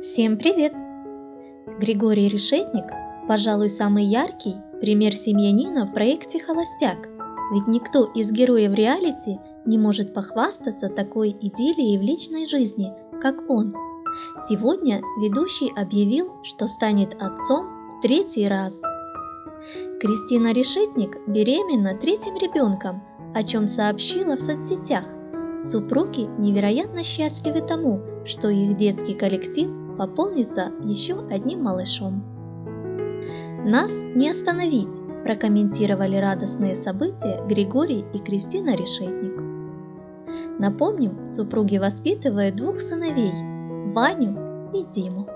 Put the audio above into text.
Всем привет! Григорий Решетник, пожалуй, самый яркий пример семьянина в проекте «Холостяк», ведь никто из героев реалити не может похвастаться такой идиллией в личной жизни, как он. Сегодня ведущий объявил, что станет отцом третий раз. Кристина Решетник беременна третьим ребенком, о чем сообщила в соцсетях. Супруги невероятно счастливы тому, что их детский коллектив пополнится еще одним малышом. Нас не остановить, прокомментировали радостные события Григорий и Кристина Решетник. Напомним, супруги воспитывают двух сыновей – Ваню и Диму.